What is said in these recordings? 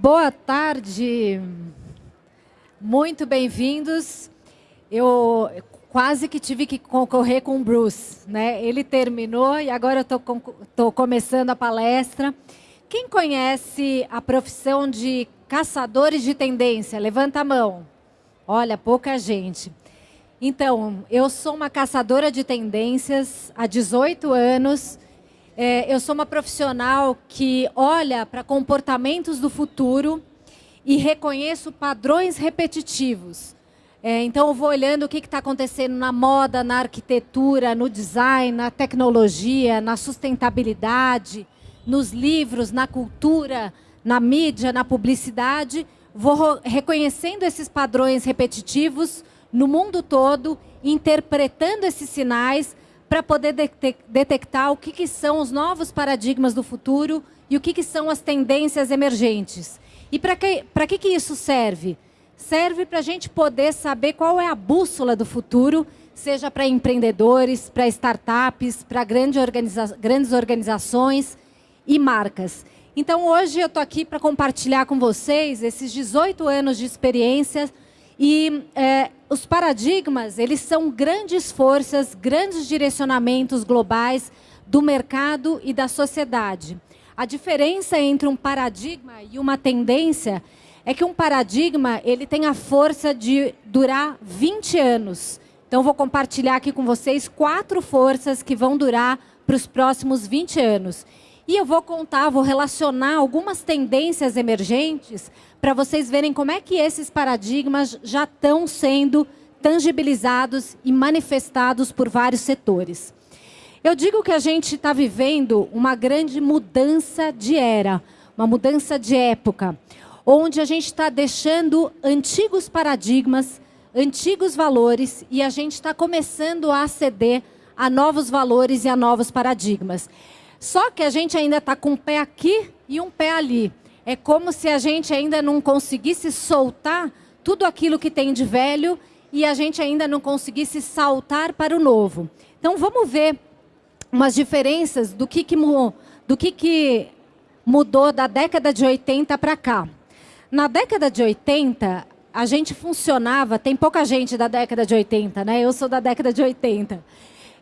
Boa tarde, muito bem-vindos. Eu quase que tive que concorrer com o Bruce, né? Ele terminou e agora eu estou começando a palestra. Quem conhece a profissão de caçadores de tendência? Levanta a mão. Olha, pouca gente. Então, eu sou uma caçadora de tendências há 18 anos. É, eu sou uma profissional que olha para comportamentos do futuro e reconheço padrões repetitivos. É, então, eu vou olhando o que está acontecendo na moda, na arquitetura, no design, na tecnologia, na sustentabilidade, nos livros, na cultura, na mídia, na publicidade. Vou reconhecendo esses padrões repetitivos no mundo todo, interpretando esses sinais para poder detectar o que, que, são os novos paradigmas do futuro e o que, que são as tendências emergentes. E para que, que, que isso serve? serve para a gente poder saber qual é a bússola do futuro, seja para empreendedores, para startups, para grande organiza grandes organizações e marcas. Então, hoje eu estou aqui para compartilhar com vocês esses 18 anos de experiência e é, os paradigmas, eles são grandes forças, grandes direcionamentos globais do mercado e da sociedade. A diferença entre um paradigma e uma tendência é que um paradigma ele tem a força de durar 20 anos. Então, vou compartilhar aqui com vocês quatro forças que vão durar para os próximos 20 anos. E eu vou contar, vou relacionar algumas tendências emergentes para vocês verem como é que esses paradigmas já estão sendo tangibilizados e manifestados por vários setores. Eu digo que a gente está vivendo uma grande mudança de era, uma mudança de época onde a gente está deixando antigos paradigmas, antigos valores, e a gente está começando a aceder a novos valores e a novos paradigmas. Só que a gente ainda está com um pé aqui e um pé ali. É como se a gente ainda não conseguisse soltar tudo aquilo que tem de velho e a gente ainda não conseguisse saltar para o novo. Então, vamos ver umas diferenças do que, que, do que, que mudou da década de 80 para cá. Na década de 80, a gente funcionava, tem pouca gente da década de 80, né? Eu sou da década de 80.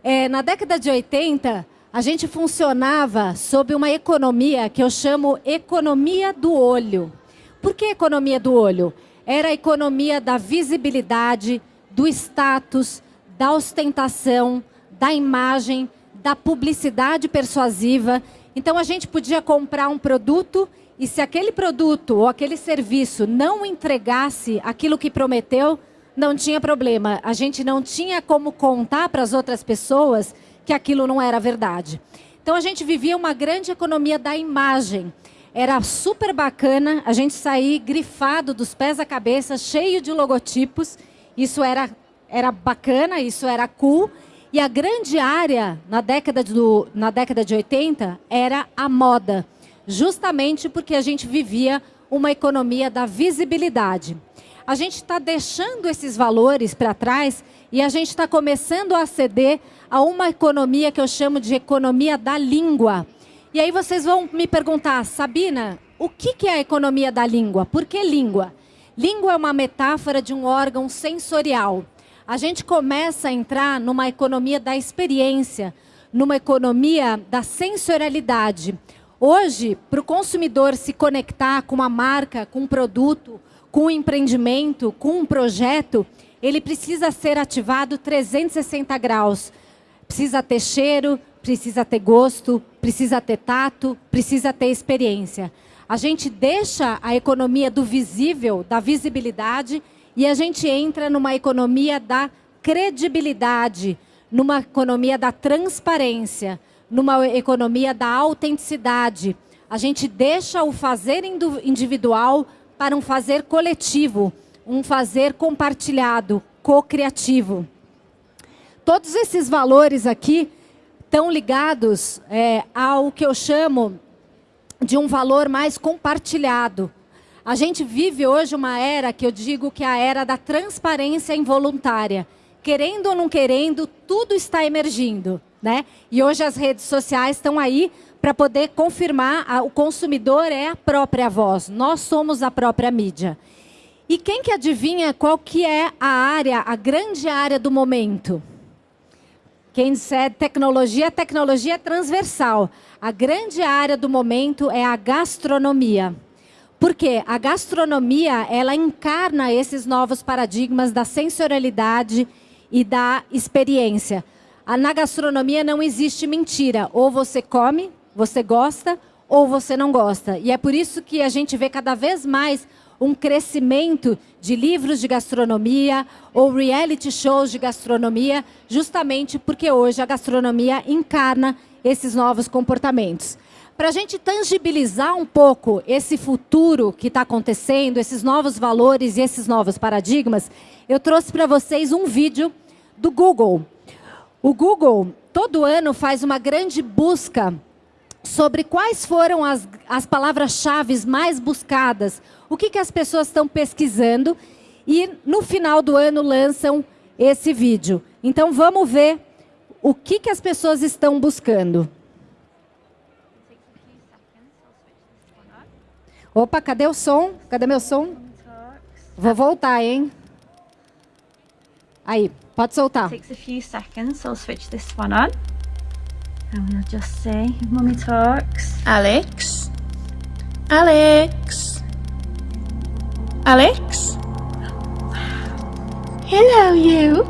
É, na década de 80, a gente funcionava sob uma economia que eu chamo economia do olho. Por que economia do olho? Era a economia da visibilidade, do status, da ostentação, da imagem, da publicidade persuasiva. Então a gente podia comprar um produto e se aquele produto ou aquele serviço não entregasse aquilo que prometeu, não tinha problema. A gente não tinha como contar para as outras pessoas que aquilo não era verdade. Então a gente vivia uma grande economia da imagem. Era super bacana a gente sair grifado dos pés à cabeça, cheio de logotipos. Isso era, era bacana, isso era cool. E a grande área na década, do, na década de 80 era a moda justamente porque a gente vivia uma economia da visibilidade. A gente está deixando esses valores para trás e a gente está começando a aceder a uma economia que eu chamo de economia da língua. E aí vocês vão me perguntar, Sabina, o que, que é a economia da língua? Por que língua? Língua é uma metáfora de um órgão sensorial. A gente começa a entrar numa economia da experiência, numa economia da sensorialidade, Hoje, para o consumidor se conectar com uma marca, com um produto, com um empreendimento, com um projeto, ele precisa ser ativado 360 graus. Precisa ter cheiro, precisa ter gosto, precisa ter tato, precisa ter experiência. A gente deixa a economia do visível, da visibilidade, e a gente entra numa economia da credibilidade, numa economia da transparência, numa economia da autenticidade. A gente deixa o fazer individual para um fazer coletivo, um fazer compartilhado, co-criativo. Todos esses valores aqui estão ligados é, ao que eu chamo de um valor mais compartilhado. A gente vive hoje uma era que eu digo que é a era da transparência involuntária. Querendo ou não querendo, tudo está emergindo. Né? E hoje as redes sociais estão aí para poder confirmar a, o consumidor é a própria voz. Nós somos a própria mídia. E quem que adivinha qual que é a área, a grande área do momento? Quem disser tecnologia, tecnologia é transversal. A grande área do momento é a gastronomia. Porque a gastronomia, ela encarna esses novos paradigmas da sensorialidade e da experiência. Na gastronomia não existe mentira. Ou você come, você gosta, ou você não gosta. E é por isso que a gente vê cada vez mais um crescimento de livros de gastronomia ou reality shows de gastronomia, justamente porque hoje a gastronomia encarna esses novos comportamentos. Para a gente tangibilizar um pouco esse futuro que está acontecendo, esses novos valores e esses novos paradigmas, eu trouxe para vocês um vídeo do Google. O Google, todo ano, faz uma grande busca sobre quais foram as, as palavras-chave mais buscadas, o que, que as pessoas estão pesquisando e no final do ano lançam esse vídeo. Então vamos ver o que, que as pessoas estão buscando. Opa, cadê o som? Cadê meu som? Vou voltar, hein? Aí, pode soltar. Takes a few seconds, I'll switch this one on. And we'll just say, Mummy talks. Alex? Alex? Alex? Hello, you.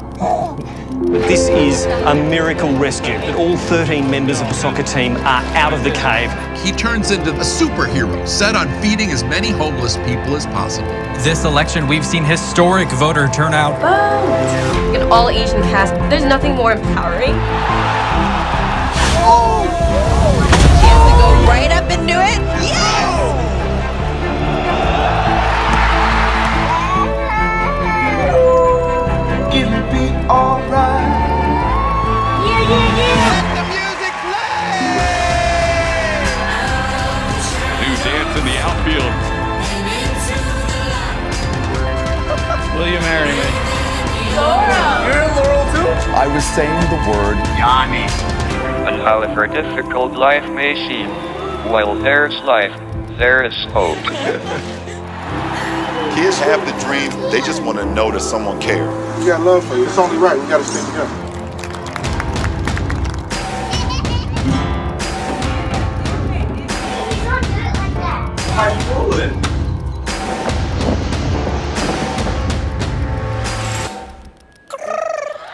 This is a miracle rescue that all 13 members of the soccer team are out of the cave. He turns into a superhero set on feeding as many homeless people as possible. This election, we've seen historic voter turnout. An all Asian cast, there's nothing more empowering. Right up and do it? Yes! It'll be alright. Yeah, yeah, yeah! Let the music play. New dance in the outfield. Will you marry me? You're in Laurel too? I was saying the word Yanni. And however difficult life may seem, while there's life, there is hope. Kids have the dream, they just want to know that someone cares. We got love for you. It's only right. We got to stay together.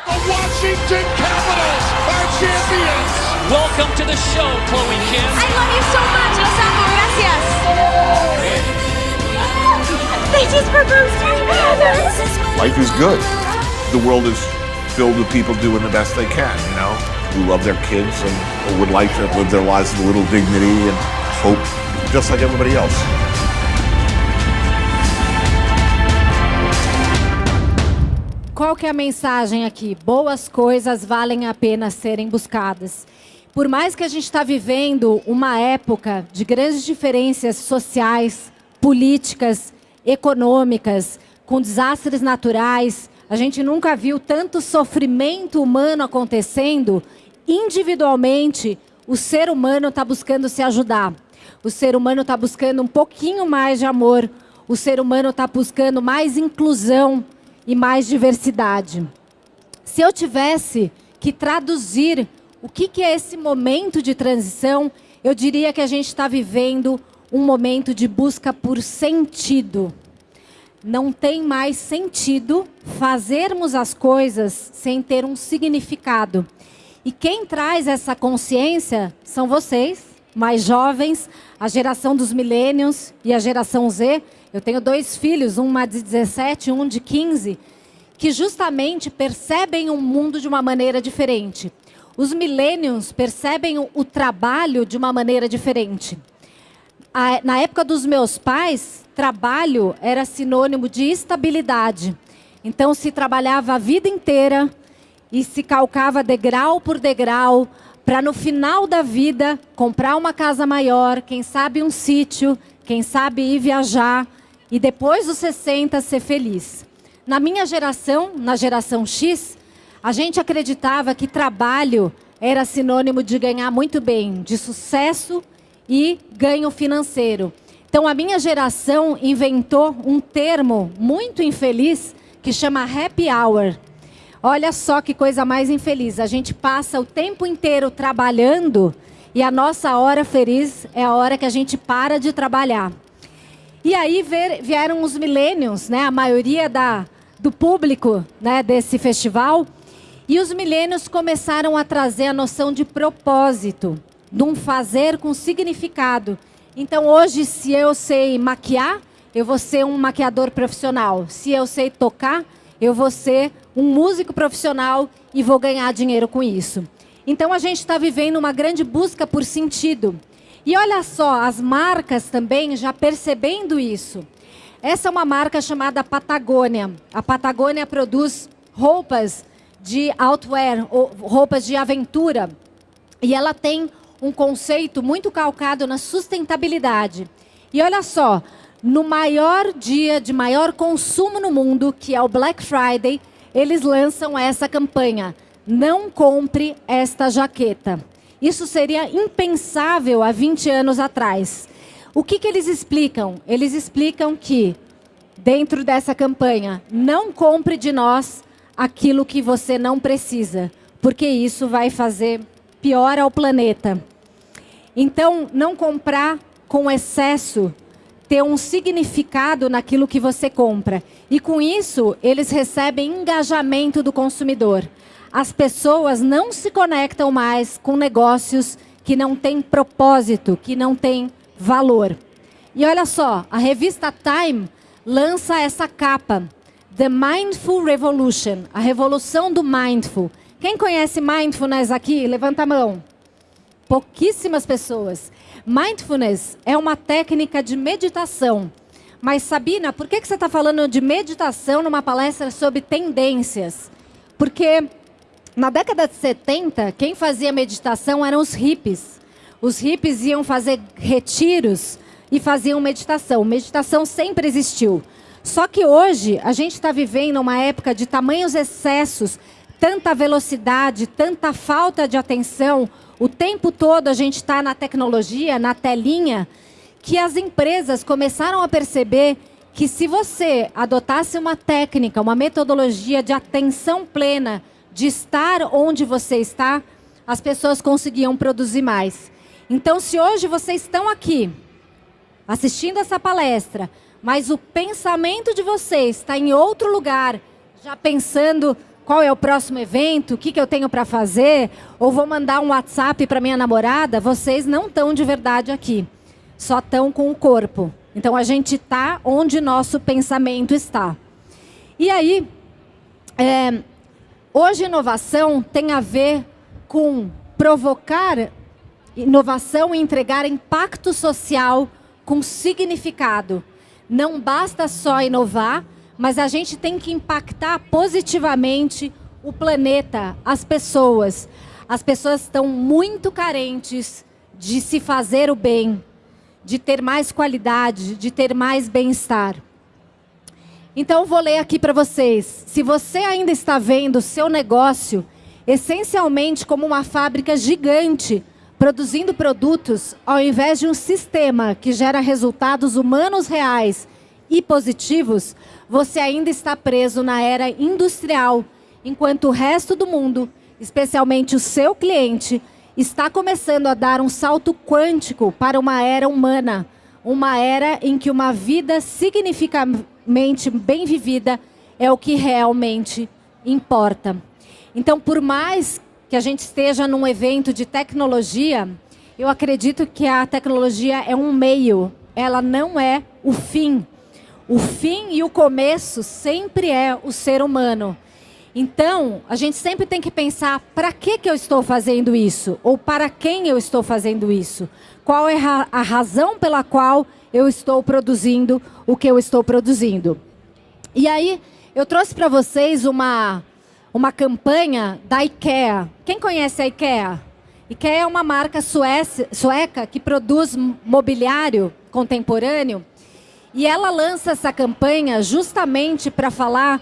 The Washington Capitals are champions. Welcome to the show, Chloe Kim. I love you so much, Los amo, gracias. They just proposed to each other. life is good. The world is filled with people doing the best they can, you know, who love their kids and would like to live their lives with a little dignity and hope, just like everybody else. Qual que é a mensagem aqui? Boas coisas valem a pena serem buscadas. Por mais que a gente está vivendo uma época de grandes diferenças sociais, políticas, econômicas, com desastres naturais, a gente nunca viu tanto sofrimento humano acontecendo. Individualmente, o ser humano está buscando se ajudar. O ser humano está buscando um pouquinho mais de amor. O ser humano está buscando mais inclusão e mais diversidade. Se eu tivesse que traduzir o que, é esse momento de transição, eu diria que a gente está vivendo um momento de busca por sentido. Não tem mais sentido fazermos as coisas sem ter um significado. E quem traz essa consciência são vocês, mais jovens, a geração dos millennials e a geração Z. Eu tenho dois filhos, uma de 17 e um de 15, que justamente percebem o mundo de uma maneira diferente. Os millennials percebem o, trabalho de uma maneira diferente. Na época dos meus pais, trabalho era sinônimo de estabilidade. Então, se trabalhava a vida inteira e se calcava degrau por degrau para no final da vida comprar uma casa maior, quem sabe um sítio, quem sabe ir viajar e depois dos 60 ser feliz. Na minha geração, na geração X, a gente acreditava que trabalho era sinônimo de ganhar muito bem, de sucesso e ganho financeiro. Então a minha geração inventou um termo muito infeliz que chama happy hour. Olha só que coisa mais infeliz. A gente passa o tempo inteiro trabalhando e a nossa hora feliz é a hora que a gente para de trabalhar. E aí vieram os milênios, né? A maioria da, do público né, desse festival. E os milênios começaram a trazer a noção de propósito, de um fazer com significado. Então hoje, se eu sei maquiar, eu vou ser um maquiador profissional. Se eu sei tocar, eu vou ser um músico profissional e vou ganhar dinheiro com isso. Então a gente está vivendo uma grande busca por sentido. E olha só, as marcas também já percebendo isso. Essa é uma marca chamada Patagônia. A Patagônia produz roupas de outwear, roupas de aventura. E ela tem um conceito muito calcado na sustentabilidade. E olha só, no maior dia de maior consumo no mundo, que é o Black Friday, eles lançam essa campanha. Não compre esta jaqueta. Isso seria impensável há 20 anos atrás. O que, que eles explicam? Eles explicam que, dentro dessa campanha, não compre de nós aquilo que você não precisa, porque isso vai fazer pior ao planeta. Então, não comprar com excesso ter um significado naquilo que você compra. E com isso, eles recebem engajamento do consumidor. As pessoas não se conectam mais com negócios que não têm propósito, que não têm valor. E olha só, a revista Time lança essa capa, The Mindful Revolution, a revolução do mindful. Quem conhece mindfulness aqui? Levanta a mão. Pouquíssimas pessoas. Mindfulness é uma técnica de meditação. Mas, Sabina, por que, que você está falando de meditação numa palestra sobre tendências? Porque na década de 70, quem fazia meditação eram os hippies. Os hippies iam fazer retiros e faziam meditação. Meditação sempre existiu. Só que hoje a gente está vivendo uma época de tamanhos excessos, tanta velocidade, tanta falta de atenção, o tempo todo a gente está na tecnologia, na telinha, que as empresas começaram a perceber que se você adotasse uma técnica, uma metodologia de atenção plena, de estar onde você está, as pessoas conseguiam produzir mais. Então, se hoje vocês estão aqui assistindo essa palestra, mas o pensamento de vocês está em outro lugar, já pensando qual é o próximo evento, o que, que eu tenho para fazer, ou vou mandar um WhatsApp para minha namorada, vocês não estão de verdade aqui. Só estão com o corpo. Então a gente está onde nosso pensamento está. E aí, é, hoje inovação tem a ver com provocar inovação e entregar impacto social com significado. Não basta só inovar, mas a gente tem que impactar positivamente o planeta, as pessoas. As pessoas estão muito carentes de se fazer o bem, de ter mais qualidade, de ter mais bem-estar. Então, vou ler aqui para vocês. Se você ainda está vendo o seu negócio essencialmente como uma fábrica gigante, produzindo produtos, ao invés de um sistema que gera resultados humanos reais e positivos, você ainda está preso na era industrial, enquanto o resto do mundo, especialmente o seu cliente, está começando a dar um salto quântico para uma era humana, uma era em que uma vida significativamente bem vivida é o que realmente importa. Então, por mais que a gente esteja num evento de tecnologia, eu acredito que a tecnologia é um meio, ela não é o fim. O fim e o começo sempre é o ser humano. Então, a gente sempre tem que pensar para que, que eu estou fazendo isso? Ou para quem eu estou fazendo isso? Qual é a razão pela qual eu estou produzindo o que eu estou produzindo? E aí, eu trouxe para vocês uma, uma campanha da IKEA. Quem conhece a IKEA? IKEA é uma marca sueca que produz mobiliário contemporâneo e ela lança essa campanha justamente para falar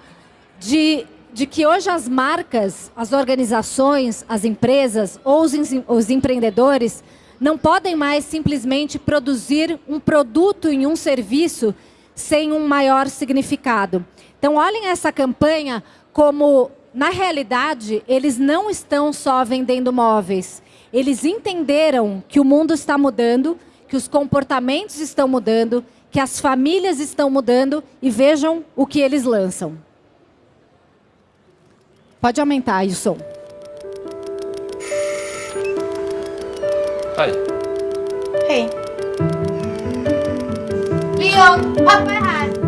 de de que hoje as marcas, as organizações, as empresas ou os, os empreendedores não podem mais simplesmente produzir um produto em um serviço sem um maior significado. Então, olhem essa campanha como, na realidade, eles não estão só vendendo móveis. Eles entenderam que o mundo está mudando, que os comportamentos estão mudando, que as famílias estão mudando e vejam o que eles lançam. Pode aumentar aí o som. Hej. Hej. Leon, pappa är här.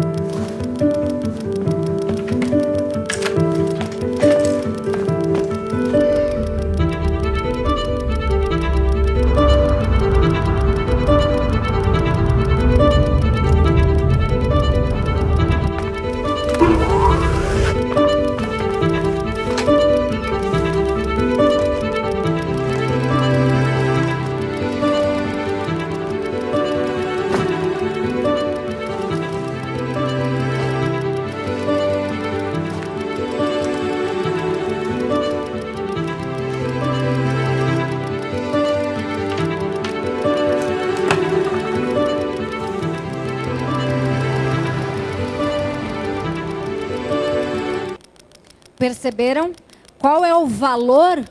Perceberam qual é o valor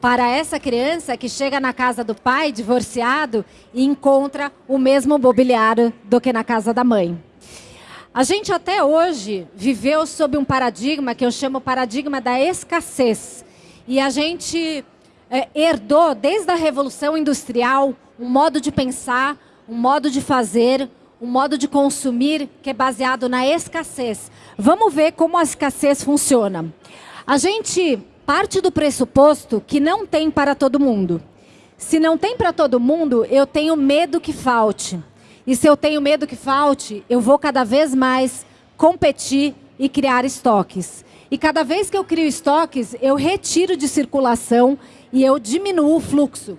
para essa criança que chega na casa do pai, divorciado, e encontra o mesmo mobiliário do que na casa da mãe? A gente até hoje viveu sob um paradigma que eu chamo paradigma da escassez. E a gente é, herdou, desde a Revolução Industrial, um modo de pensar, um modo de fazer, um modo de consumir que é baseado na escassez. Vamos ver como a escassez funciona. A gente parte do pressuposto que não tem para todo mundo. Se não tem para todo mundo, eu tenho medo que falte. E se eu tenho medo que falte, eu vou cada vez mais competir e criar estoques. E cada vez que eu crio estoques, eu retiro de circulação e eu diminuo o fluxo.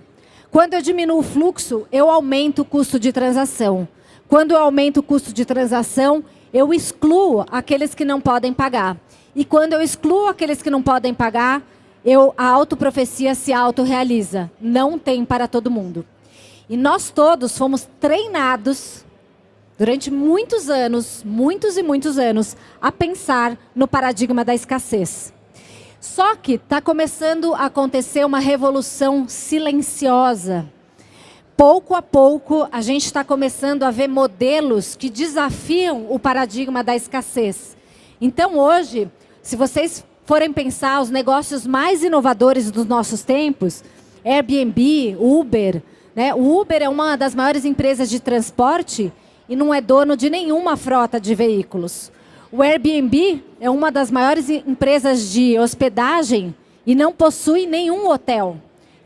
Quando eu diminuo o fluxo, eu aumento o custo de transação. Quando eu aumento o custo de transação, eu excluo aqueles que não podem pagar. E quando eu excluo aqueles que não podem pagar, eu, a autoprofecia se autorrealiza. Não tem para todo mundo. E nós todos fomos treinados durante muitos anos, muitos e muitos anos, a pensar no paradigma da escassez. Só que está começando a acontecer uma revolução silenciosa pouco a pouco, a gente está começando a ver modelos que desafiam o paradigma da escassez. Então, hoje, se vocês forem pensar os negócios mais inovadores dos nossos tempos, Airbnb, Uber, né? o Uber é uma das maiores empresas de transporte e não é dono de nenhuma frota de veículos. O Airbnb é uma das maiores empresas de hospedagem e não possui nenhum hotel.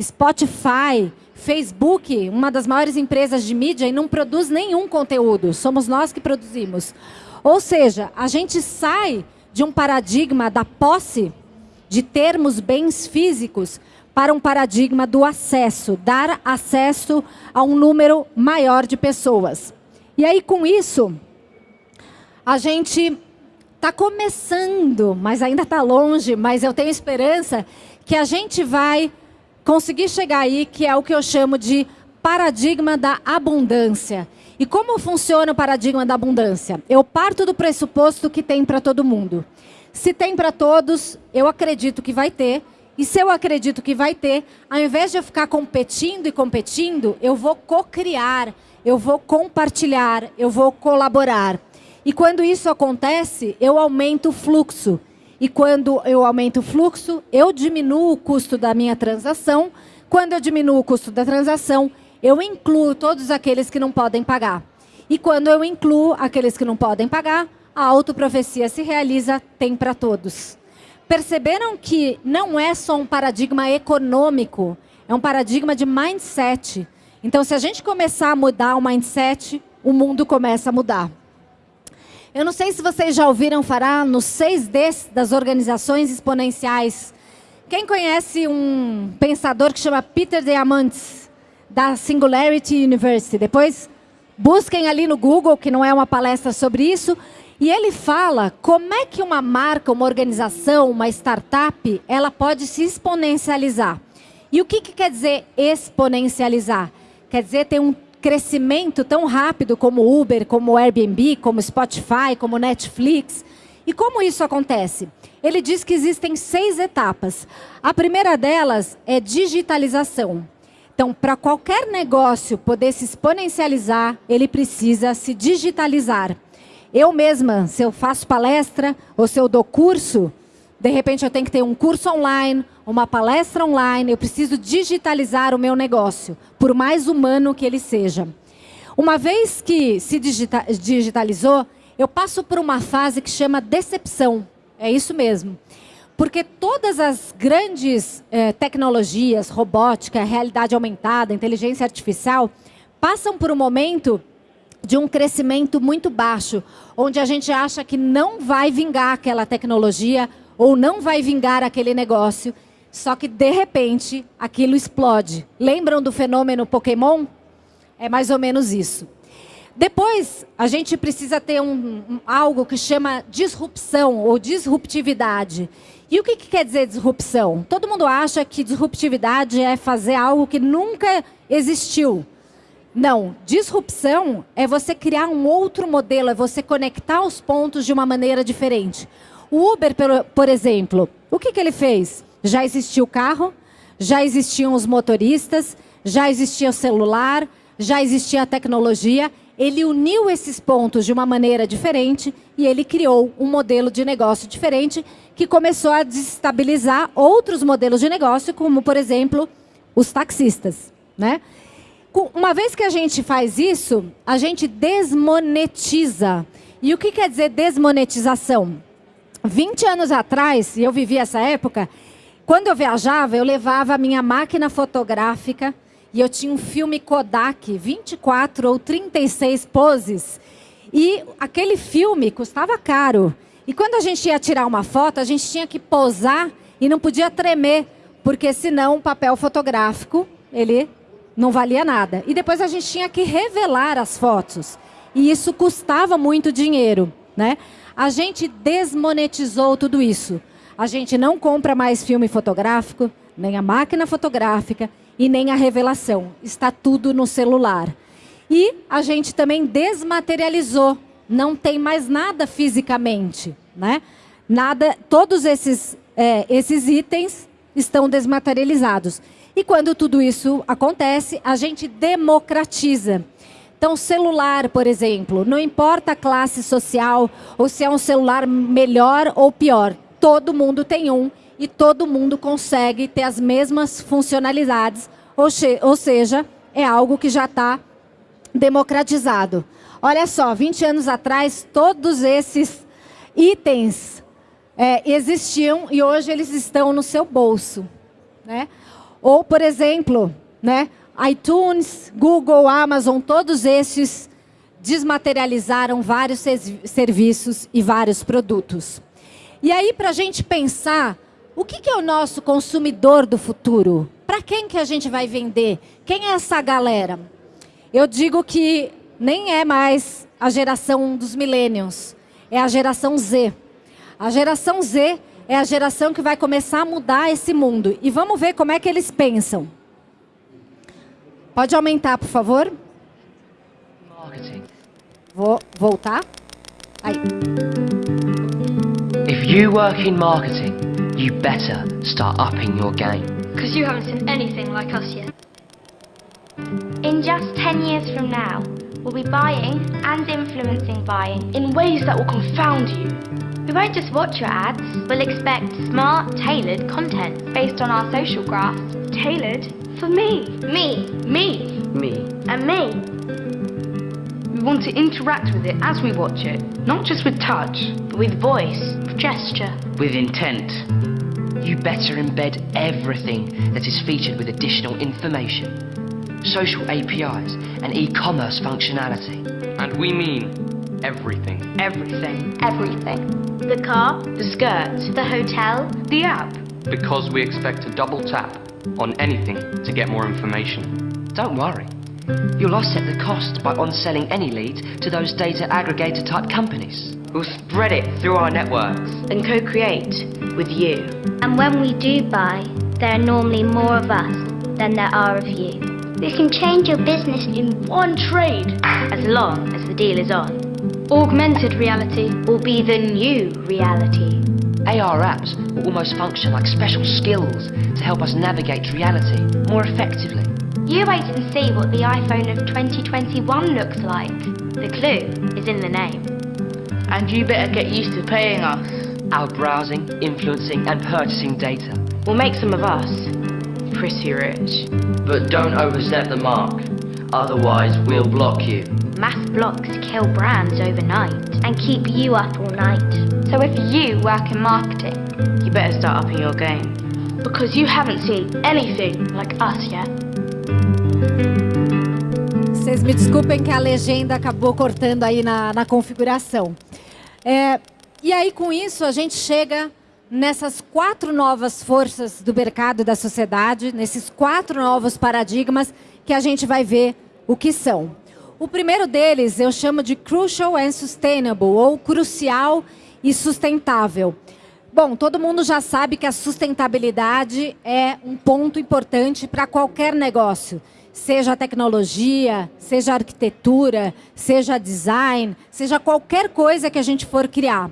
Spotify, Facebook, uma das maiores empresas de mídia, e não produz nenhum conteúdo. Somos nós que produzimos. Ou seja, a gente sai de um paradigma da posse, de termos bens físicos, para um paradigma do acesso, dar acesso a um número maior de pessoas. E aí, com isso, a gente está começando, mas ainda está longe, mas eu tenho esperança que a gente vai conseguir chegar aí, que é o que eu chamo de paradigma da abundância. E como funciona o paradigma da abundância? Eu parto do pressuposto que tem para todo mundo. Se tem para todos, eu acredito que vai ter. E se eu acredito que vai ter, ao invés de eu ficar competindo e competindo, eu vou co-criar, eu vou compartilhar, eu vou colaborar. E quando isso acontece, eu aumento o fluxo. E quando eu aumento o fluxo, eu diminuo o custo da minha transação. Quando eu diminuo o custo da transação, eu incluo todos aqueles que não podem pagar. E quando eu incluo aqueles que não podem pagar, a autoprofecia se realiza, tem para todos. Perceberam que não é só um paradigma econômico, é um paradigma de mindset. Então, se a gente começar a mudar o mindset, o mundo começa a mudar. Eu não sei se vocês já ouviram falar nos 6Ds das organizações exponenciais. Quem conhece um pensador que chama Peter Diamandis, da Singularity University? Depois busquem ali no Google, que não é uma palestra sobre isso. E ele fala como é que uma marca, uma organização, uma startup, ela pode se exponencializar. E o que, que quer dizer exponencializar? Quer dizer ter um crescimento tão rápido como Uber, como Airbnb, como Spotify, como Netflix. E como isso acontece? Ele diz que existem seis etapas. A primeira delas é digitalização. Então, para qualquer negócio poder se exponencializar, ele precisa se digitalizar. Eu mesma, se eu faço palestra ou se eu dou curso, de repente eu tenho que ter um curso online, uma palestra online, eu preciso digitalizar o meu negócio, por mais humano que ele seja. Uma vez que se digita digitalizou, eu passo por uma fase que chama decepção. É isso mesmo. Porque todas as grandes eh, tecnologias, robótica, realidade aumentada, inteligência artificial, passam por um momento de um crescimento muito baixo, onde a gente acha que não vai vingar aquela tecnologia ou não vai vingar aquele negócio, só que de repente aquilo explode. Lembram do fenômeno Pokémon? É mais ou menos isso. Depois, a gente precisa ter um, um, algo que chama disrupção ou disruptividade. E o que, que quer dizer disrupção? Todo mundo acha que disruptividade é fazer algo que nunca existiu. Não, disrupção é você criar um outro modelo, é você conectar os pontos de uma maneira diferente. O Uber, por exemplo, o que, que ele fez? Já existia o carro, já existiam os motoristas, já existia o celular, já existia a tecnologia ele uniu esses pontos de uma maneira diferente e ele criou um modelo de negócio diferente que começou a desestabilizar outros modelos de negócio, como, por exemplo, os taxistas. Né? Uma vez que a gente faz isso, a gente desmonetiza. E o que quer dizer desmonetização? 20 anos atrás, e eu vivi essa época, quando eu viajava, eu levava a minha máquina fotográfica e eu tinha um filme Kodak, 24 ou 36 poses. E aquele filme custava caro. E quando a gente ia tirar uma foto, a gente tinha que posar e não podia tremer, porque senão o papel fotográfico, ele não valia nada. E depois a gente tinha que revelar as fotos. E isso custava muito dinheiro, né? A gente desmonetizou tudo isso. A gente não compra mais filme fotográfico, nem a máquina fotográfica, e nem a revelação. Está tudo no celular. E a gente também desmaterializou. Não tem mais nada fisicamente, né? Nada, todos esses, é, esses itens estão desmaterializados. E quando tudo isso acontece, a gente democratiza. Então, celular, por exemplo, não importa a classe social ou se é um celular melhor ou pior, todo mundo tem um e todo mundo consegue ter as mesmas funcionalidades, ou, ou seja, é algo que já está democratizado. Olha só, 20 anos atrás, todos esses itens é, existiam e hoje eles estão no seu bolso. Né? Ou, por exemplo, né, iTunes, Google, Amazon, todos esses desmaterializaram vários serviços e vários produtos. E aí, para a gente pensar o que, que é o nosso consumidor do futuro? Para quem que a gente vai vender? Quem é essa galera? Eu digo que nem é mais a geração dos millennials, é a geração Z. A geração Z é a geração que vai começar a mudar esse mundo. E vamos ver como é que eles pensam. Pode aumentar, por favor? Marketing. Vou voltar. Aí. If you work in marketing, you better start upping your game. Because you haven't seen anything like us yet. In just 10 years from now, we'll be buying and influencing buying in ways that will confound you. We won't just watch your ads, we'll expect smart, tailored content based on our social graphs. Tailored for me. Me. Me. Me. And me. We want to interact with it as we watch it, not just with touch, but with voice, with gesture, with intent. You better embed everything that is featured with additional information, social APIs, and e-commerce functionality. And we mean everything. Everything. Everything. The car, the skirt, the hotel, the app. Because we expect a double tap on anything to get more information. Don't worry. You'll offset the cost by on-selling any lead to those data aggregator type companies. We'll spread it through our networks and co-create with you. And when we do buy, there are normally more of us than there are of you. We can change your business in one trade, as long as the deal is on. Augmented reality will be the new reality. AR apps will almost function like special skills to help us navigate reality more effectively. You wait and see what the iPhone of 2021 looks like. The clue is in the name. And you better get used to paying us. Our browsing, influencing, and purchasing data will make some of us pretty rich. But don't overstep the mark, otherwise, we'll block you. Mass blocks kill brands overnight and keep you up all night. So if you work in marketing, you better start upping your game. Because you haven't seen anything like us yet. Vocês me desculpem que a legenda acabou cortando aí na, na configuração. É, e aí, com isso, a gente chega nessas quatro novas forças do mercado e da sociedade, nesses quatro novos paradigmas que a gente vai ver o que são. O primeiro deles eu chamo de Crucial and Sustainable, ou crucial e sustentável. Bom, todo mundo já sabe que a sustentabilidade é um ponto importante para qualquer negócio. Seja tecnologia, seja arquitetura, seja design, seja qualquer coisa que a gente for criar.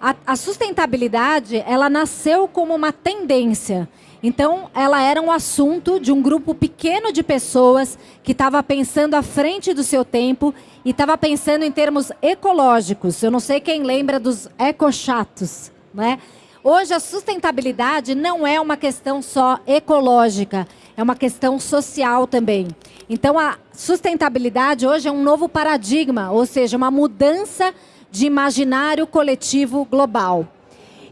A, a sustentabilidade, ela nasceu como uma tendência. Então, ela era um assunto de um grupo pequeno de pessoas que estava pensando à frente do seu tempo e estava pensando em termos ecológicos. Eu não sei quem lembra dos ecochatos, né? Hoje, a sustentabilidade não é uma questão só ecológica, é uma questão social também. Então, a sustentabilidade hoje é um novo paradigma, ou seja, uma mudança de imaginário coletivo global.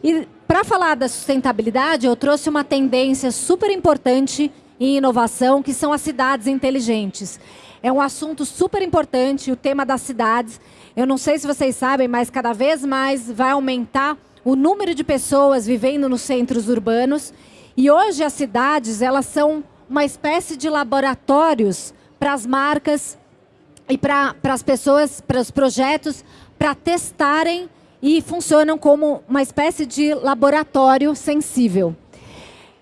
E para falar da sustentabilidade, eu trouxe uma tendência super importante em inovação, que são as cidades inteligentes. É um assunto super importante, o tema das cidades. Eu não sei se vocês sabem, mas cada vez mais vai aumentar o número de pessoas vivendo nos centros urbanos. E hoje as cidades, elas são uma espécie de laboratórios para as marcas e para as pessoas, para os projetos, para testarem e funcionam como uma espécie de laboratório sensível.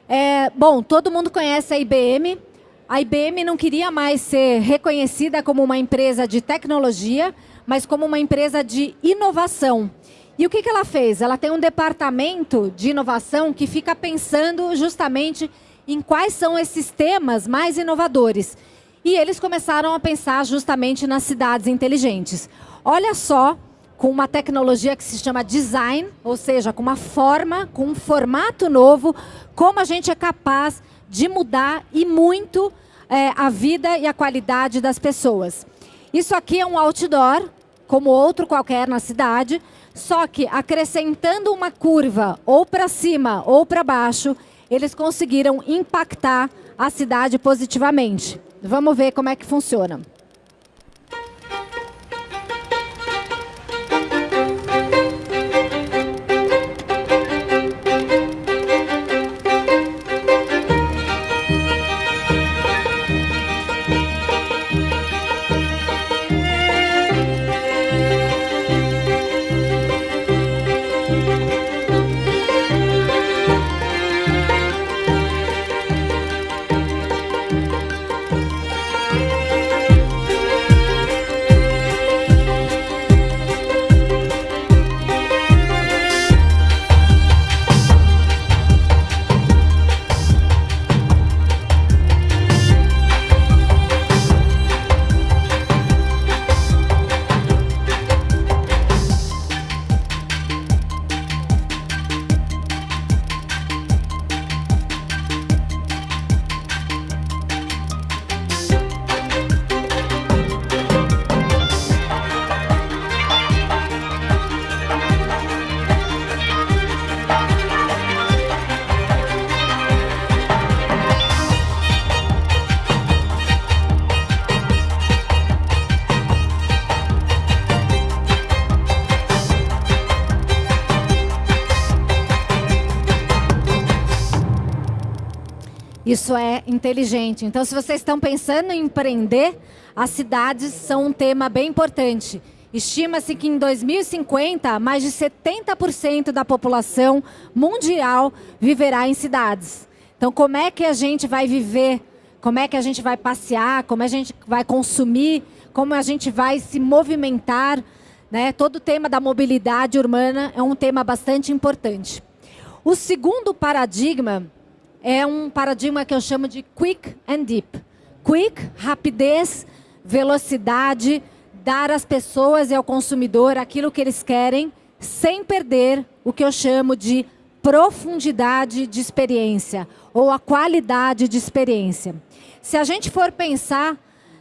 É, bom, todo mundo conhece a IBM. A IBM não queria mais ser reconhecida como uma empresa de tecnologia, mas como uma empresa de inovação. E o que, que ela fez? Ela tem um departamento de inovação que fica pensando justamente em quais são esses temas mais inovadores. E eles começaram a pensar justamente nas cidades inteligentes. Olha só com uma tecnologia que se chama design, ou seja, com uma forma, com um formato novo, como a gente é capaz de mudar e muito é, a vida e a qualidade das pessoas. Isso aqui é um outdoor, como outro qualquer na cidade, só que acrescentando uma curva ou para cima ou para baixo, eles conseguiram impactar a cidade positivamente. Vamos ver como é que funciona. Inteligente. Então, se vocês estão pensando em empreender, as cidades são um tema bem importante. Estima-se que em 2050, mais de 70% da população mundial viverá em cidades. Então, como é que a gente vai viver? Como é que a gente vai passear? Como a gente vai consumir? Como a gente vai se movimentar? Né? Todo o tema da mobilidade urbana é um tema bastante importante. O segundo paradigma é um paradigma que eu chamo de quick and deep. Quick, rapidez, velocidade, dar às pessoas e ao consumidor aquilo que eles querem, sem perder o que eu chamo de profundidade de experiência ou a qualidade de experiência. Se a gente for pensar,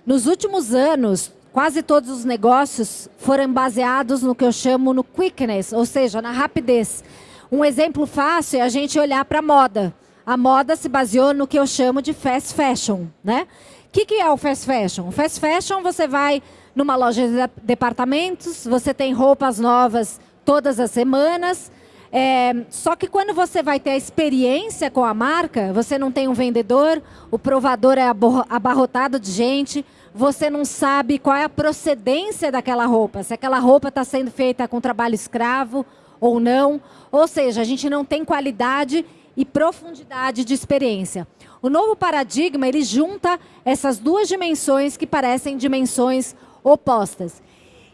nos últimos anos, quase todos os negócios foram baseados no que eu chamo no quickness, ou seja, na rapidez. Um exemplo fácil é a gente olhar para a moda. A moda se baseou no que eu chamo de fast fashion, né? O que, que é o fast fashion? O fast fashion você vai numa loja de departamentos, você tem roupas novas todas as semanas. É, só que quando você vai ter a experiência com a marca, você não tem um vendedor, o provador é abarrotado de gente, você não sabe qual é a procedência daquela roupa, se aquela roupa está sendo feita com trabalho escravo ou não. Ou seja, a gente não tem qualidade e profundidade de experiência. O novo paradigma, ele junta essas duas dimensões que parecem dimensões opostas.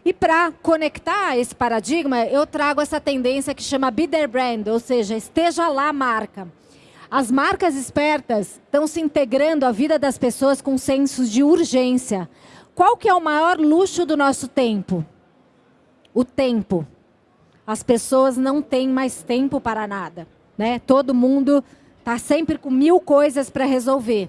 E para conectar esse paradigma, eu trago essa tendência que chama Be There Brand, ou seja, esteja lá marca. As marcas espertas estão se integrando à vida das pessoas com sensos de urgência. Qual que é o maior luxo do nosso tempo? O tempo. As pessoas não têm mais tempo para nada. Né? Todo mundo está sempre com mil coisas para resolver.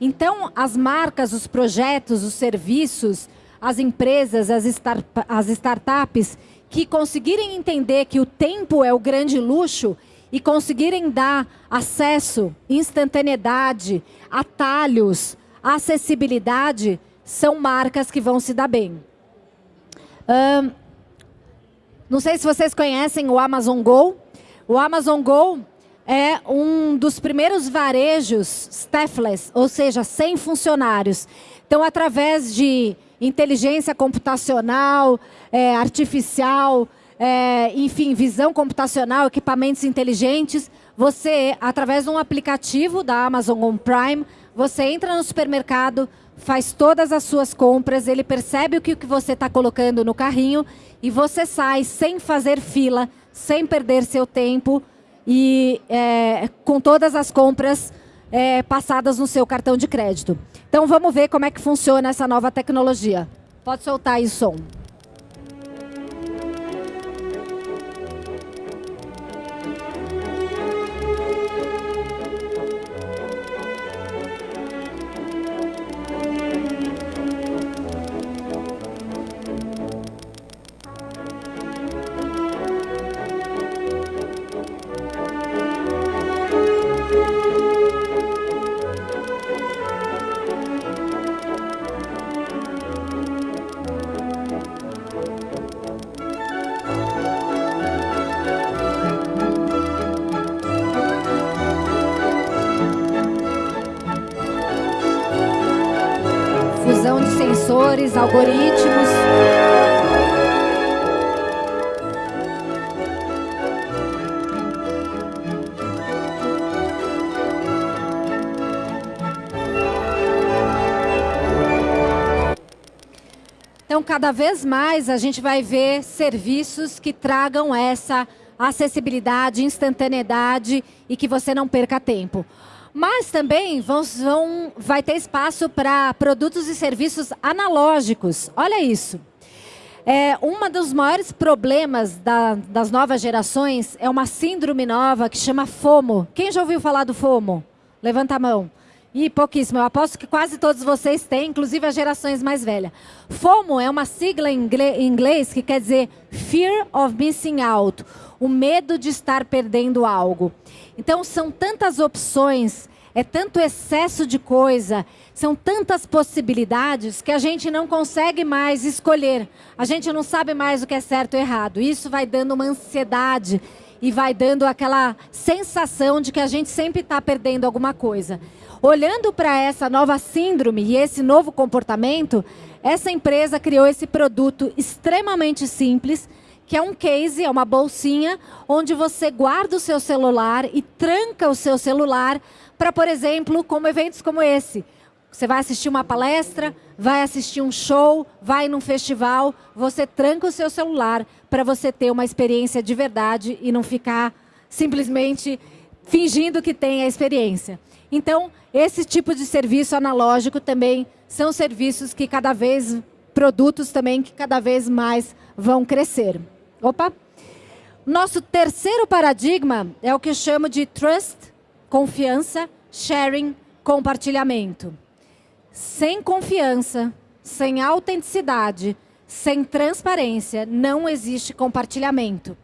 Então, as marcas, os projetos, os serviços, as empresas, as, start as startups que conseguirem entender que o tempo é o grande luxo e conseguirem dar acesso, instantaneidade, atalhos, acessibilidade, são marcas que vão se dar bem. Um, não sei se vocês conhecem o Amazon Go. O Amazon Go é um dos primeiros varejos staffless, ou seja, sem funcionários. Então, através de inteligência computacional, é, artificial, é, enfim, visão computacional, equipamentos inteligentes. Você, através de um aplicativo da Amazon Home Prime, você entra no supermercado, faz todas as suas compras, ele percebe o que você está colocando no carrinho e você sai sem fazer fila, sem perder seu tempo e é, com todas as compras é, passadas no seu cartão de crédito. Então vamos ver como é que funciona essa nova tecnologia. Pode soltar aí o som. Algoritmos. Então, cada vez mais a gente vai ver serviços que tragam essa acessibilidade, instantaneidade e que você não perca tempo. Mas também vão, vão, vai ter espaço para produtos e serviços analógicos. Olha isso. É, um dos maiores problemas da, das novas gerações é uma síndrome nova que chama FOMO. Quem já ouviu falar do FOMO? Levanta a mão. E pouquíssimo. Eu aposto que quase todos vocês têm, inclusive as gerações mais velhas. FOMO é uma sigla em inglês que quer dizer Fear of Missing Out o medo de estar perdendo algo. Então, são tantas opções, é tanto excesso de coisa, são tantas possibilidades que a gente não consegue mais escolher. A gente não sabe mais o que é certo ou errado. Isso vai dando uma ansiedade e vai dando aquela sensação de que a gente sempre está perdendo alguma coisa. Olhando para essa nova síndrome e esse novo comportamento, essa empresa criou esse produto extremamente simples, que é um case, é uma bolsinha, onde você guarda o seu celular e tranca o seu celular para, por exemplo, como eventos como esse. Você vai assistir uma palestra, vai assistir um show, vai num festival, você tranca o seu celular para você ter uma experiência de verdade e não ficar simplesmente fingindo que tem a experiência. Então, esse tipo de serviço analógico também são serviços que cada vez, produtos também que cada vez mais vão crescer. Opa! Nosso terceiro paradigma é o que chamo de trust, confiança, sharing, compartilhamento. Sem confiança, sem autenticidade, sem transparência, não existe compartilhamento.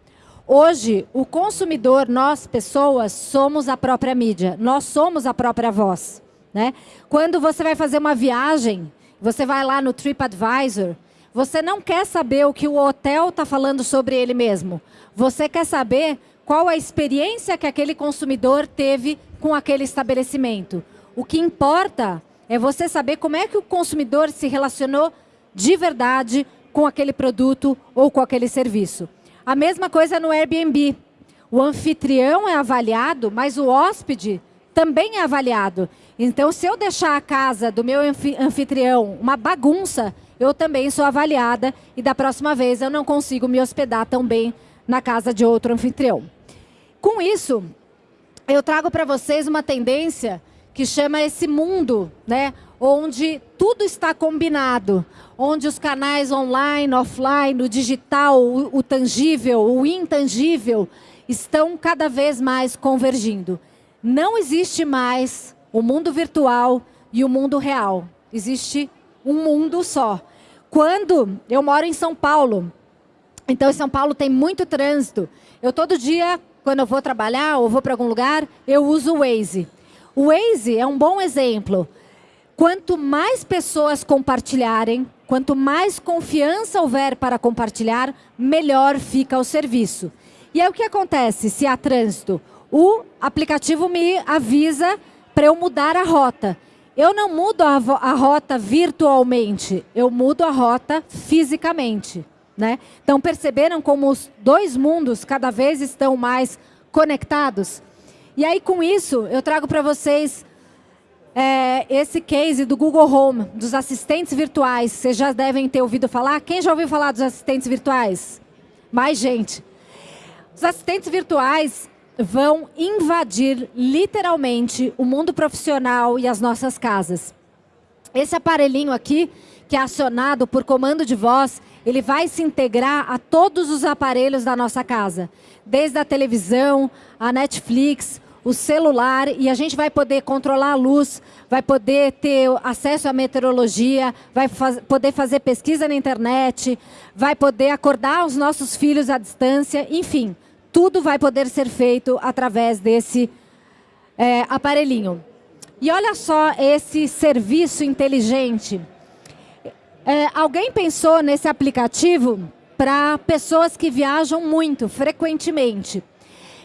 Hoje, o consumidor, nós pessoas, somos a própria mídia. Nós somos a própria voz. Né? Quando você vai fazer uma viagem, você vai lá no TripAdvisor, você não quer saber o que o hotel está falando sobre ele mesmo. Você quer saber qual a experiência que aquele consumidor teve com aquele estabelecimento. O que importa é você saber como é que o consumidor se relacionou de verdade com aquele produto ou com aquele serviço. A mesma coisa no Airbnb. O anfitrião é avaliado, mas o hóspede também é avaliado. Então, se eu deixar a casa do meu anfitrião uma bagunça, eu também sou avaliada e da próxima vez eu não consigo me hospedar tão bem na casa de outro anfitrião. Com isso, eu trago para vocês uma tendência que chama esse mundo, né, onde tudo está combinado, onde os canais online, offline, o digital, o, o tangível, o intangível, estão cada vez mais convergindo. Não existe mais o mundo virtual e o mundo real. Existe um mundo só. Quando eu moro em São Paulo, então em São Paulo tem muito trânsito. Eu todo dia, quando eu vou trabalhar ou vou para algum lugar, eu uso o Waze. O Waze é um bom exemplo. Quanto mais pessoas compartilharem, quanto mais confiança houver para compartilhar, melhor fica o serviço. E aí o que acontece se há trânsito? O aplicativo me avisa para eu mudar a rota. Eu não mudo a, a, rota virtualmente, eu mudo a rota fisicamente. Né? Então perceberam como os dois mundos cada vez estão mais conectados? E aí com isso eu trago para vocês é, esse case do Google Home, dos assistentes virtuais. Vocês já devem ter ouvido falar. Quem já ouviu falar dos assistentes virtuais? Mais gente. Os assistentes virtuais vão invadir literalmente o mundo profissional e as nossas casas. Esse aparelhinho aqui, que é acionado por comando de voz, ele vai se integrar a todos os aparelhos da nossa casa. Desde a televisão, a Netflix, o celular e a gente vai poder controlar a luz, vai poder ter acesso à meteorologia, vai faz, poder fazer pesquisa na internet, vai poder acordar os nossos filhos à distância, enfim, tudo vai poder ser feito através desse é, aparelhinho. E olha só esse serviço inteligente. É, alguém pensou nesse aplicativo para pessoas que viajam muito, frequentemente.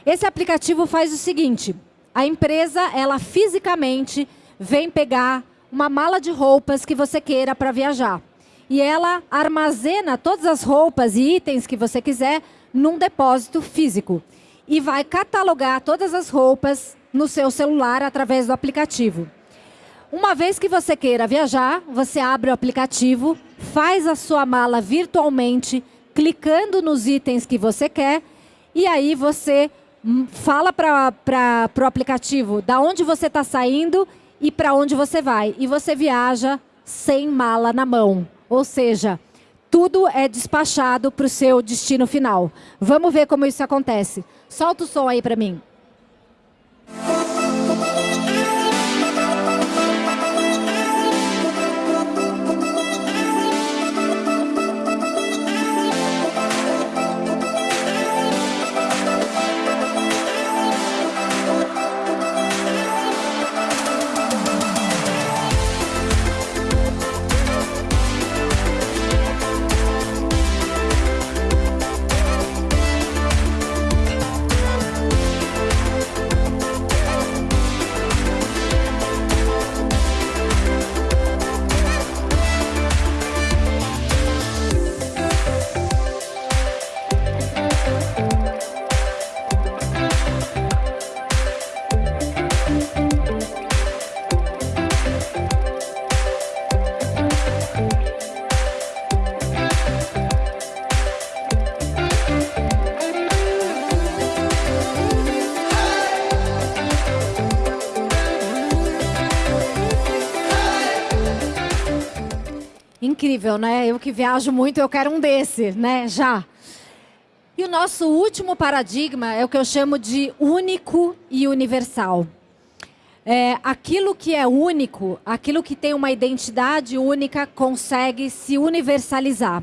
Esse aplicativo faz o seguinte, a empresa, ela fisicamente vem pegar uma mala de roupas que você queira para viajar. E ela armazena todas as roupas e itens que você quiser num depósito físico. E vai catalogar todas as roupas no seu celular através do aplicativo. Uma vez que você queira viajar, você abre o aplicativo, faz a sua mala virtualmente, clicando nos itens que você quer, e aí você fala para o aplicativo da onde você está saindo e para onde você vai. E você viaja sem mala na mão. Ou seja, tudo é despachado para o seu destino final. Vamos ver como isso acontece. Solta o som aí para mim. Incrível, né? Eu que viajo muito, eu quero um desse, né? Já. E o nosso último paradigma é o que eu chamo de único e universal. É, aquilo que é único, aquilo que tem uma identidade única, consegue se universalizar.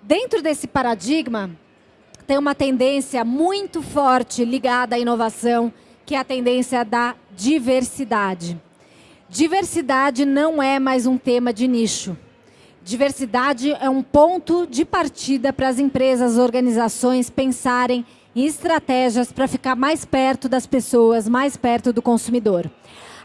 Dentro desse paradigma, tem uma tendência muito forte ligada à inovação, que é a tendência da diversidade. Diversidade não é mais um tema de nicho. Diversidade é um ponto de partida para as empresas, organizações pensarem em estratégias para ficar mais perto das pessoas, mais perto do consumidor.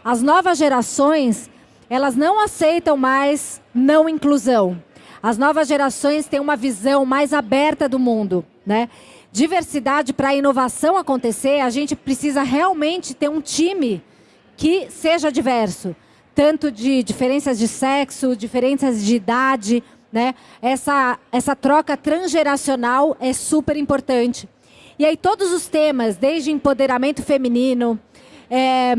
As novas gerações, elas não aceitam mais não inclusão. As novas gerações têm uma visão mais aberta do mundo, né? Diversidade para a inovação acontecer, a gente precisa realmente ter um time que seja diverso, tanto de diferenças de sexo, diferenças de idade, né? Essa, essa troca transgeracional é super importante. E aí todos os temas, desde empoderamento feminino, é,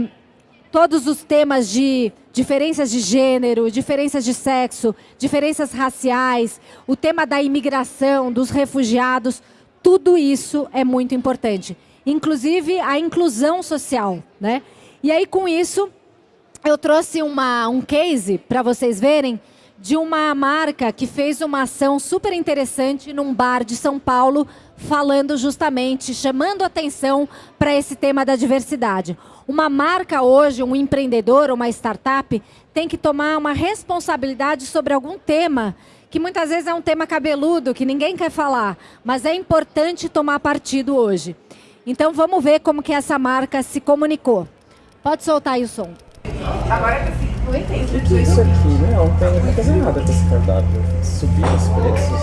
todos os temas de diferenças de gênero, diferenças de sexo, diferenças raciais, o tema da imigração, dos refugiados, tudo isso é muito importante. Inclusive a inclusão social, né? E aí, com isso, eu trouxe uma, um case para vocês verem de uma marca que fez uma ação super interessante num bar de São Paulo, falando justamente, chamando atenção para esse tema da diversidade. Uma marca hoje, um empreendedor, uma startup, tem que tomar uma responsabilidade sobre algum tema que muitas vezes é um tema cabeludo, que ninguém quer falar, mas é importante tomar partido hoje. Então vamos ver como que essa marca se comunicou. Pode soltar aí o som. Agora que eu não entendo. O que é isso aqui? Não, não tem fazer nada com esse cardápio. Subir os preços?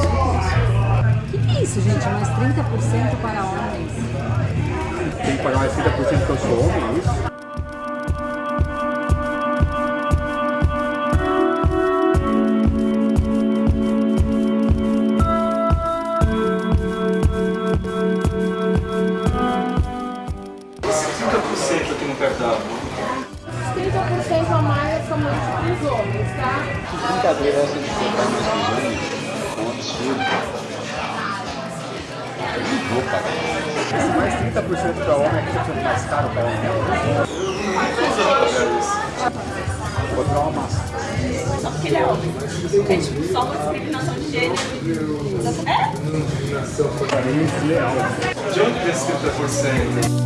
O que, que é isso, gente? Mais 30% para homens. Tem que pagar mais 30% porque eu sou homem, é isso? Esse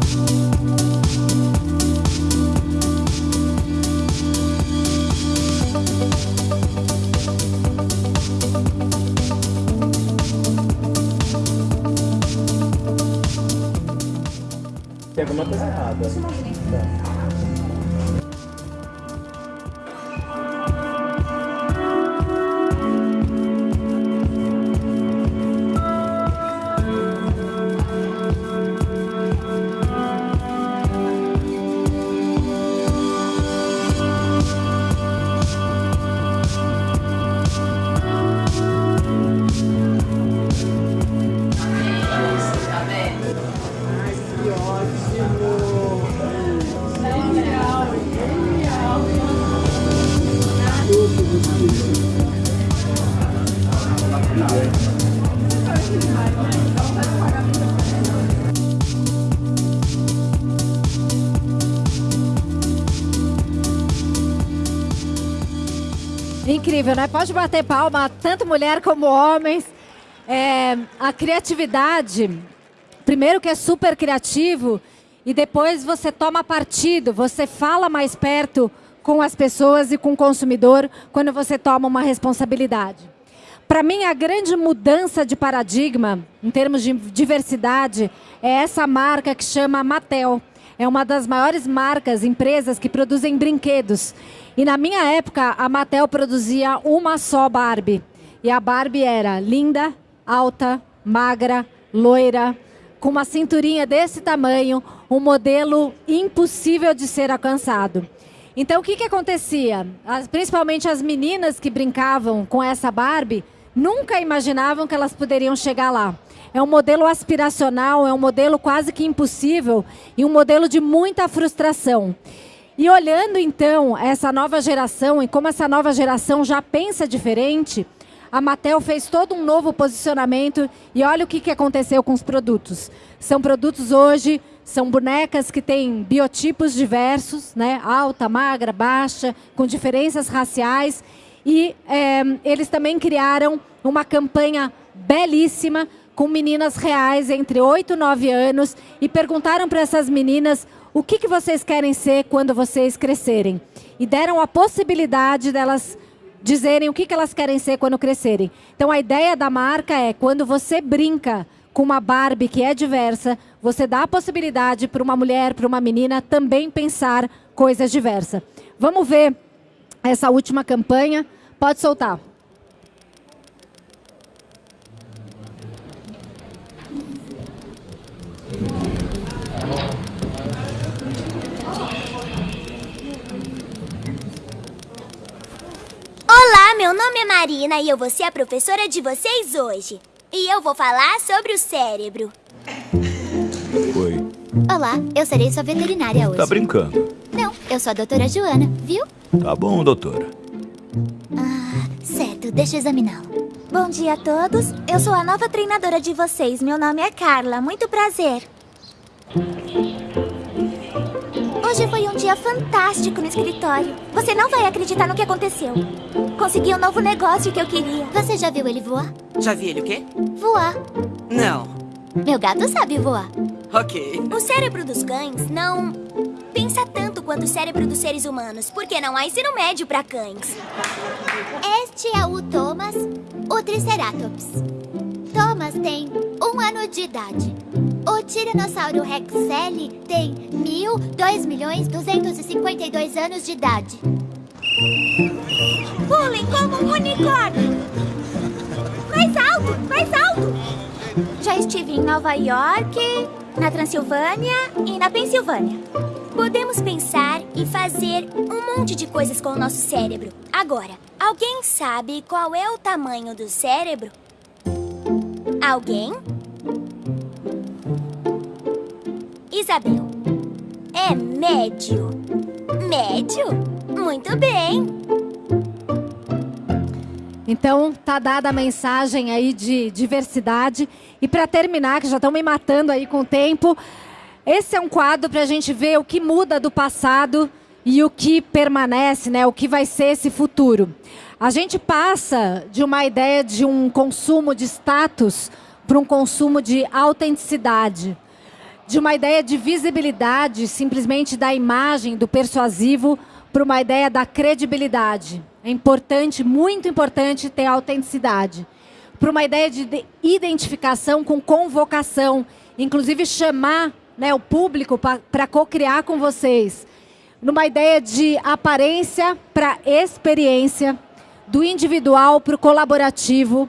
Incrível, né? Pode bater palma, tanto mulher como homens. É, a criatividade, primeiro que é super criativo, e depois você toma partido, você fala mais perto com as pessoas e com o consumidor quando você toma uma responsabilidade. Para mim, a grande mudança de paradigma, em termos de diversidade, é essa marca que chama Mattel. É uma das maiores marcas, empresas que produzem brinquedos. E na minha época, a Mattel produzia uma só Barbie. E a Barbie era linda, alta, magra, loira, com uma cinturinha desse tamanho, um modelo impossível de ser alcançado. Então, o que, que acontecia? As, principalmente as meninas que brincavam com essa Barbie, nunca imaginavam que elas poderiam chegar lá. É um modelo aspiracional, é um modelo quase que impossível e um modelo de muita frustração. E olhando então essa nova geração e como essa nova geração já pensa diferente, a Mattel fez todo um novo posicionamento e olha o que, aconteceu com os produtos. São produtos hoje, são bonecas que têm biotipos diversos, né? alta, magra, baixa, com diferenças raciais. E é, eles também criaram uma campanha belíssima com meninas reais entre 8 e 9 anos e perguntaram para essas meninas o que, que vocês querem ser quando vocês crescerem. E deram a possibilidade delas dizerem o que, que elas querem ser quando crescerem. Então a ideia da marca é quando você brinca com uma Barbie que é diversa, você dá a possibilidade para uma mulher, para uma menina também pensar coisas diversas. Vamos ver essa última campanha. Pode soltar. Olá, meu nome é Marina e eu vou ser a professora de vocês hoje. E eu vou falar sobre o cérebro. Oi. Olá, eu serei sua veterinária hoje. Tá brincando? Não, eu sou a doutora Joana, viu? Tá bom, doutora. Ah, certo, deixa eu examiná-lo. Bom dia a todos. Eu sou a nova treinadora de vocês. Meu nome é Carla. Muito prazer. Hoje foi um dia fantástico no escritório. Você não vai acreditar no que aconteceu. Consegui um novo negócio que eu queria. Você já viu ele voar? Já vi ele o quê? Voar. Não. Meu gato sabe voar. Ok. O cérebro dos cães não pensa tanto quanto o cérebro dos seres humanos, porque não há ensino médio para cães. Este é o Thomas, o Triceratops. Thomas tem um ano de idade. O Tiranossauro Rex L tem mil, dois milhões, duzentos e cinquenta e dois anos de idade. Pulem como um unicórnio! Mais alto, mais alto! Já estive em Nova York, na Transilvânia e na Pensilvânia. Podemos pensar e fazer um monte de coisas com o nosso cérebro. Agora, alguém sabe qual é o tamanho do cérebro? Alguém? Isabel. É médio. Médio? Muito bem. Então, tá dada a mensagem aí de diversidade. E para terminar, que já estão me matando aí com o tempo, esse é um quadro para a gente ver o que muda do passado e o que permanece, né? O que vai ser esse futuro. A gente passa de uma ideia de um consumo de status para um consumo de autenticidade de uma ideia de visibilidade, simplesmente da imagem, do persuasivo, para uma ideia da credibilidade. É importante, muito importante, ter autenticidade. Para uma ideia de identificação com convocação, inclusive chamar né, o público para co-criar com vocês. Numa ideia de aparência para experiência, do individual para o colaborativo,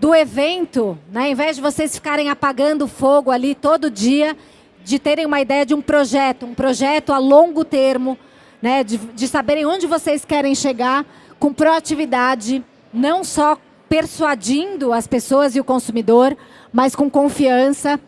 do evento, né, ao invés de vocês ficarem apagando fogo ali todo dia, de terem uma ideia de um projeto, um projeto a longo termo, né, de, de saberem onde vocês querem chegar, com proatividade, não só persuadindo as pessoas e o consumidor, mas com confiança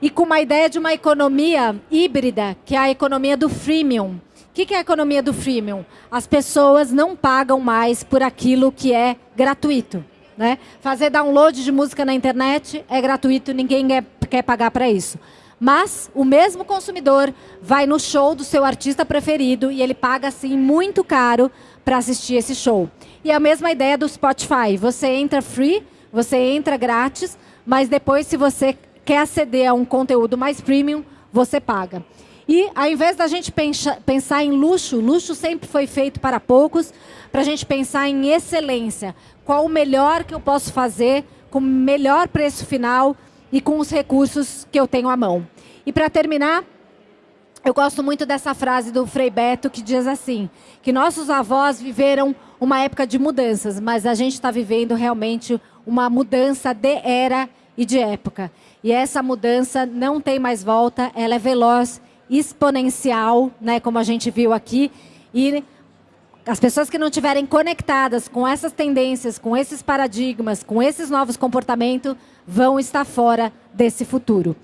e com uma ideia de uma economia híbrida, que é a economia do freemium. O que é a economia do freemium? As pessoas não pagam mais por aquilo que é gratuito. Né? Fazer download de música na internet é gratuito, ninguém quer pagar para isso. Mas o mesmo consumidor vai no show do seu artista preferido e ele paga assim muito caro para assistir esse show. E é a mesma ideia do Spotify. Você entra free, você entra grátis, mas depois se você quer aceder a um conteúdo mais premium, você paga. E ao invés da gente pensar em luxo, luxo sempre foi feito para poucos, para a gente pensar em excelência. Qual o melhor que eu posso fazer com o melhor preço final e com os recursos que eu tenho à mão. E para terminar, eu gosto muito dessa frase do Frei Beto que diz assim, que nossos avós viveram uma época de mudanças, mas a gente está vivendo realmente uma mudança de era e de época. E essa mudança não tem mais volta, ela é veloz, exponencial, né, como a gente viu aqui, e as pessoas que não estiverem conectadas com essas tendências, com esses paradigmas, com esses novos comportamentos, vão estar fora desse futuro.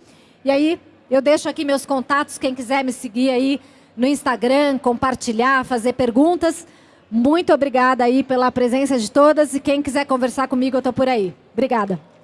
E aí, eu deixo aqui meus contatos, quem quiser me seguir aí no Instagram, compartilhar, fazer perguntas. Muito obrigada aí pela presença de todas e quem quiser conversar comigo, eu estou por aí. Obrigada.